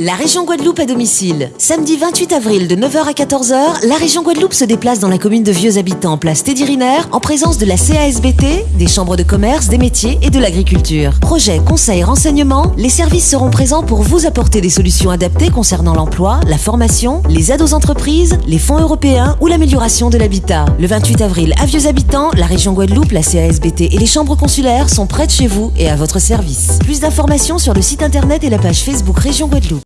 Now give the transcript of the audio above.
La région Guadeloupe à domicile. Samedi 28 avril de 9h à 14h, la région Guadeloupe se déplace dans la commune de Vieux Habitants, place Teddy Riner, en présence de la CASBT, des chambres de commerce, des métiers et de l'agriculture. Projets, conseils, renseignements, les services seront présents pour vous apporter des solutions adaptées concernant l'emploi, la formation, les aides aux entreprises, les fonds européens ou l'amélioration de l'habitat. Le 28 avril à Vieux Habitants, la région Guadeloupe, la CASBT et les chambres consulaires sont près de chez vous et à votre service. Plus d'informations sur le site internet et la page Facebook Région Guadeloupe.